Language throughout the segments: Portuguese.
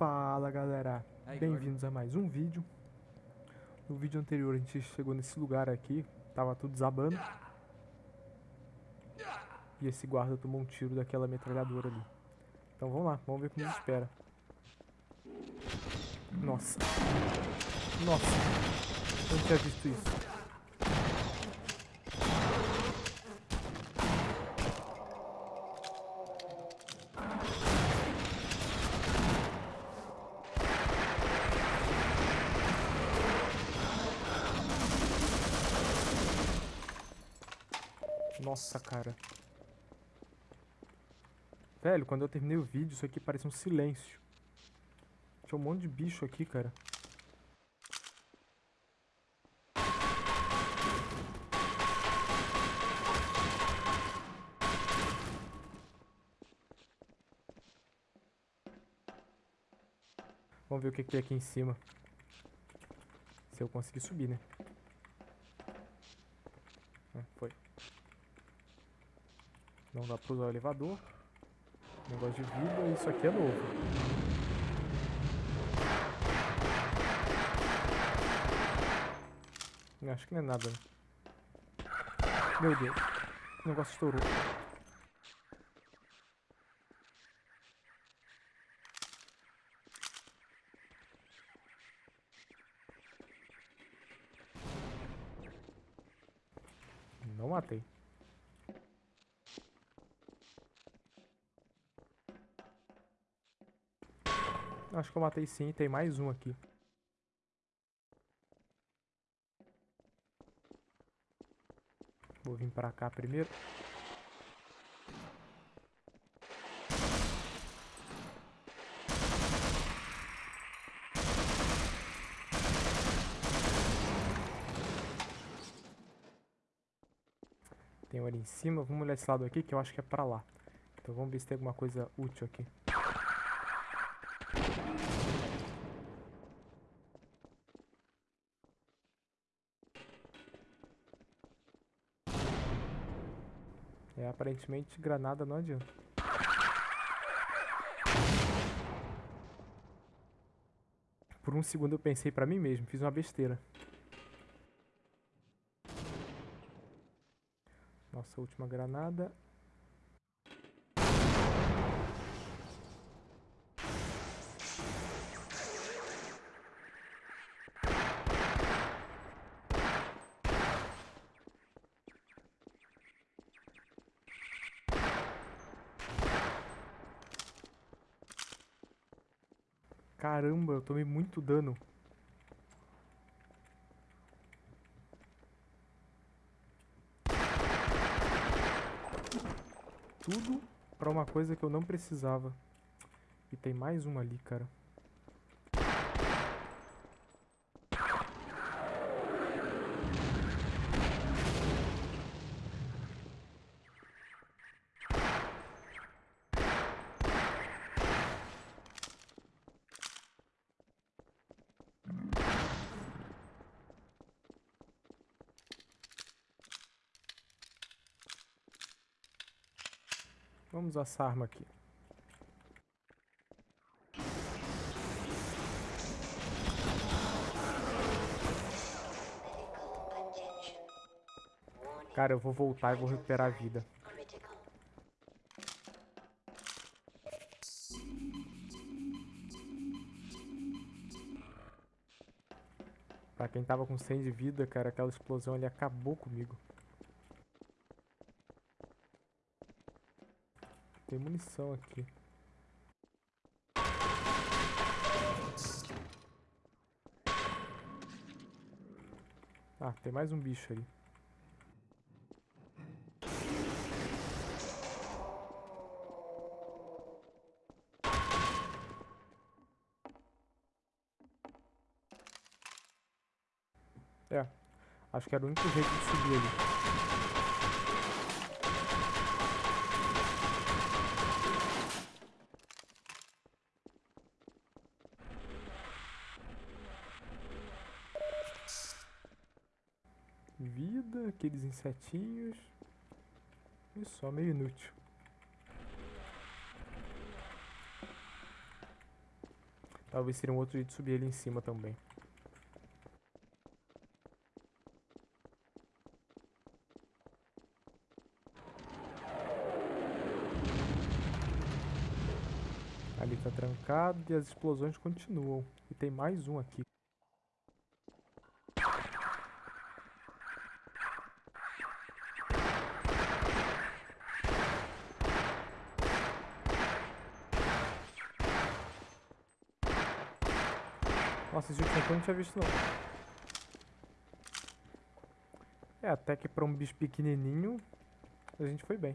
Fala galera, bem-vindos a mais um vídeo. No vídeo anterior a gente chegou nesse lugar aqui, tava tudo desabando. E esse guarda tomou um tiro daquela metralhadora ali. Então vamos lá, vamos ver como nos espera. Nossa. Nossa, eu não tinha visto isso Nossa, cara. Velho, quando eu terminei o vídeo, isso aqui parece um silêncio. Tinha um monte de bicho aqui, cara. Vamos ver o que, que tem aqui em cima. Se eu conseguir subir, né? Ah, foi. Não dá pra usar o elevador. Negócio de vida, isso aqui é novo. Acho que não é nada. Né? Meu Deus. O negócio estourou. Não matei. Acho que eu matei sim, tem mais um aqui. Vou vir pra cá primeiro. Tem um ali em cima. Vamos olhar esse lado aqui que eu acho que é pra lá. Então vamos ver se tem alguma coisa útil aqui. É, aparentemente granada não adianta. Por um segundo eu pensei pra mim mesmo, fiz uma besteira. Nossa última granada. Caramba, eu tomei muito dano. Tudo pra uma coisa que eu não precisava. E tem mais uma ali, cara. Vamos usar essa arma aqui. Cara, eu vou voltar e vou recuperar a vida. Pra quem tava com 100 de vida, cara, aquela explosão ali acabou comigo. Tem munição aqui. Ah, tem mais um bicho ali. É, acho que era o único jeito de subir ali. vida, aqueles insetinhos. E só meio inútil. Talvez seria um outro jeito de subir ali em cima também. Ali tá trancado e as explosões continuam. E tem mais um aqui. Nossa, esse último eu não tinha visto não. É, até que pra um bicho pequenininho, a gente foi bem.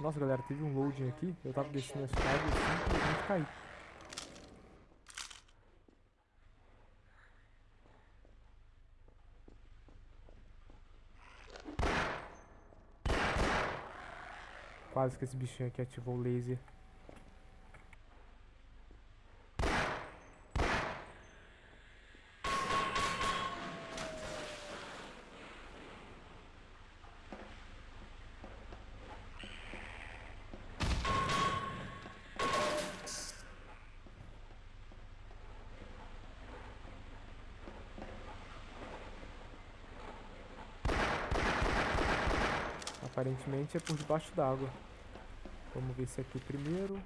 Nossa, galera, teve um loading aqui. Eu tava descendo a escada e simplesmente caí. Quase que esse bichinho aqui ativou o laser. Aparentemente é por debaixo d'água. Vamos ver esse aqui primeiro.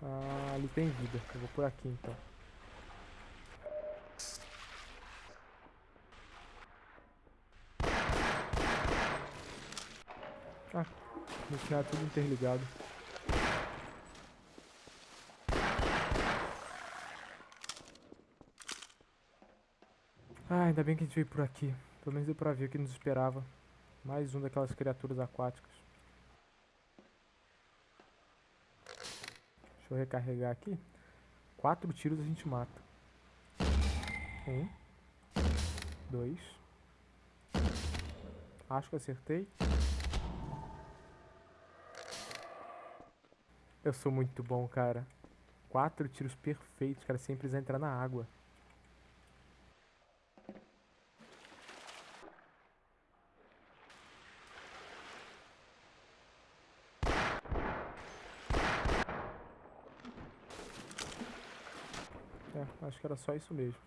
Ah, ali tem vida. Eu vou por aqui então. Ah, no final é tudo interligado. Ainda bem que a gente veio por aqui. Pelo menos deu pra ver o que nos esperava. Mais um daquelas criaturas aquáticas. Deixa eu recarregar aqui. Quatro tiros a gente mata. Um. Dois. Acho que acertei. Eu sou muito bom, cara. Quatro tiros perfeitos, cara, sem precisar entrar na água. Acho que era só isso mesmo.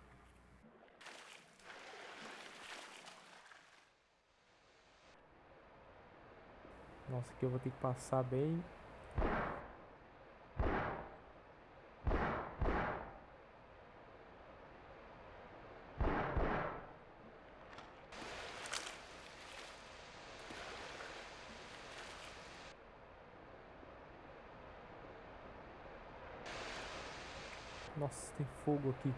Nossa, aqui eu vou ter que passar bem Nossa, tem fogo aqui.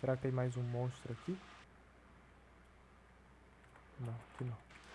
Será que tem mais um monstro aqui? Não, aqui não.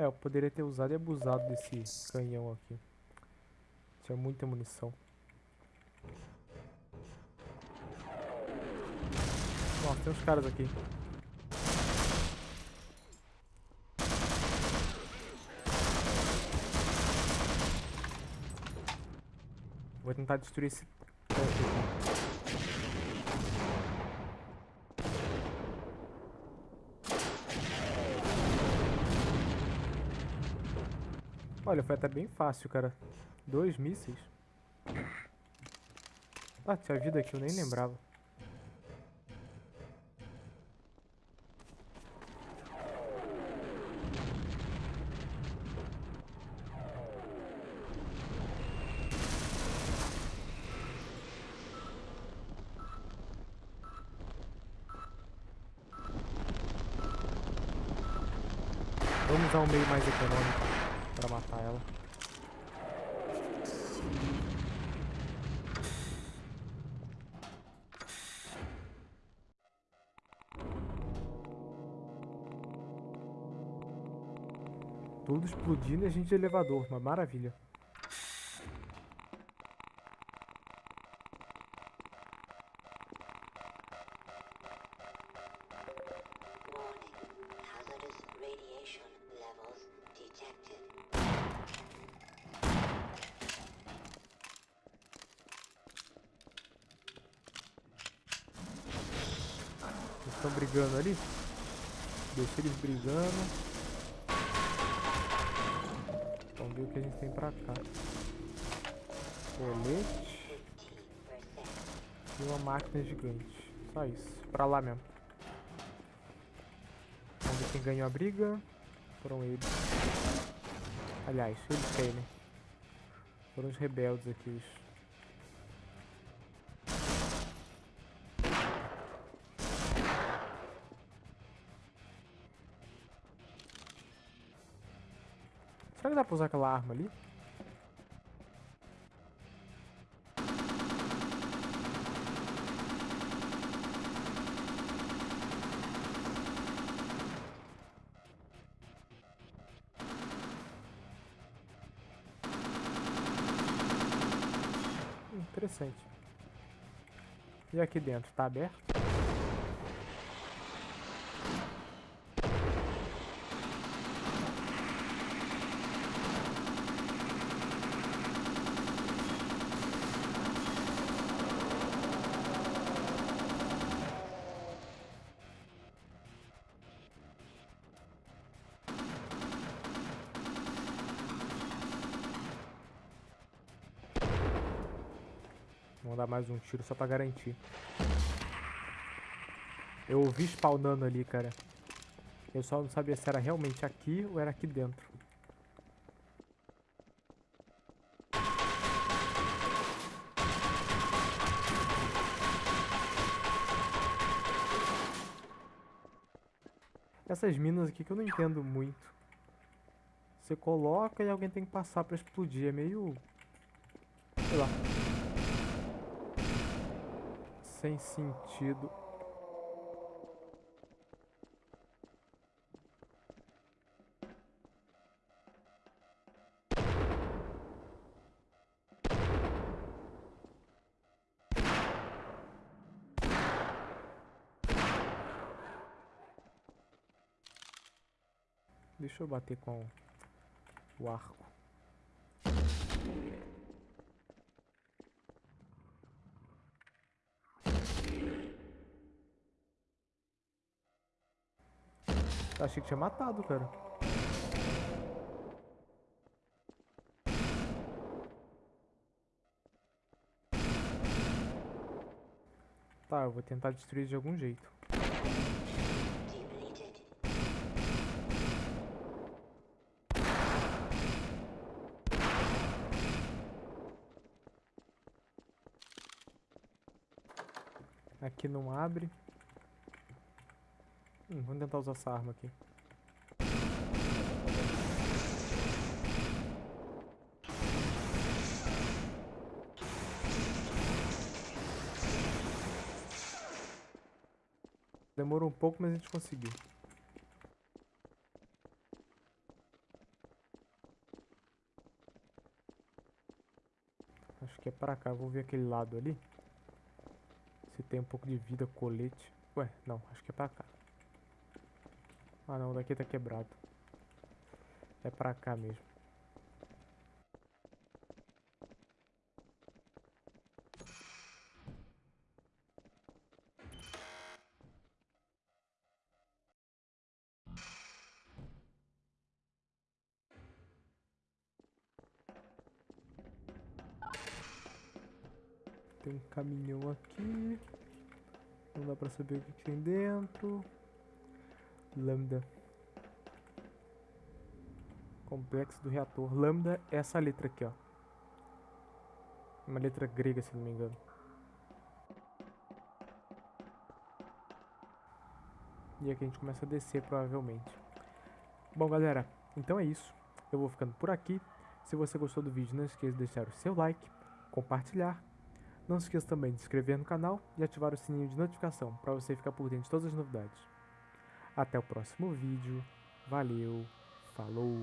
É, eu poderia ter usado e abusado desse canhão aqui. Tinha muita munição. Nossa, tem uns caras aqui. Vou tentar destruir esse Olha, foi até bem fácil, cara. Dois mísseis. Ah, tinha vida aqui, eu nem lembrava. Vamos ao meio mais econômico pra matar ela. Tudo explodindo e a gente de elevador, uma maravilha. Warning. Hazardous radiation levels detected. Estão brigando ali. Deixa eles brigando. Vamos ver o que a gente tem pra cá. Colete 50%. e uma máquina gigante. Só isso. Pra lá mesmo. Vamos ver quem ganhou a briga. Foram eles. Aliás, eles quem, né? Foram os rebeldes aqui. Os... Será que dá pra usar aquela arma ali? Interessante. E aqui dentro, tá aberto? Vamos dar mais um tiro só pra garantir. Eu ouvi spawnando ali, cara. Eu só não sabia se era realmente aqui ou era aqui dentro. Essas minas aqui que eu não entendo muito. Você coloca e alguém tem que passar pra explodir. É meio... Sei lá. Sem sentido. Deixa eu bater com o arco. Achei que tinha matado, cara. Tá, eu vou tentar destruir de algum jeito. Aqui não abre. Hum, vamos tentar usar essa arma aqui. Demorou um pouco, mas a gente conseguiu. Acho que é pra cá. Vou ver aquele lado ali. Se tem um pouco de vida, colete. Ué, não, acho que é pra cá. Ah não, daqui tá quebrado. É pra cá mesmo. Tem um caminhão aqui. Não dá pra saber o que, que tem dentro. Lambda. Complexo do reator. Lambda é essa letra aqui, ó. Uma letra grega, se não me engano. E aqui a gente começa a descer, provavelmente. Bom, galera, então é isso. Eu vou ficando por aqui. Se você gostou do vídeo, não esqueça de deixar o seu like, compartilhar. Não se esqueça também de se inscrever no canal e ativar o sininho de notificação para você ficar por dentro de todas as novidades. Até o próximo vídeo. Valeu, falou!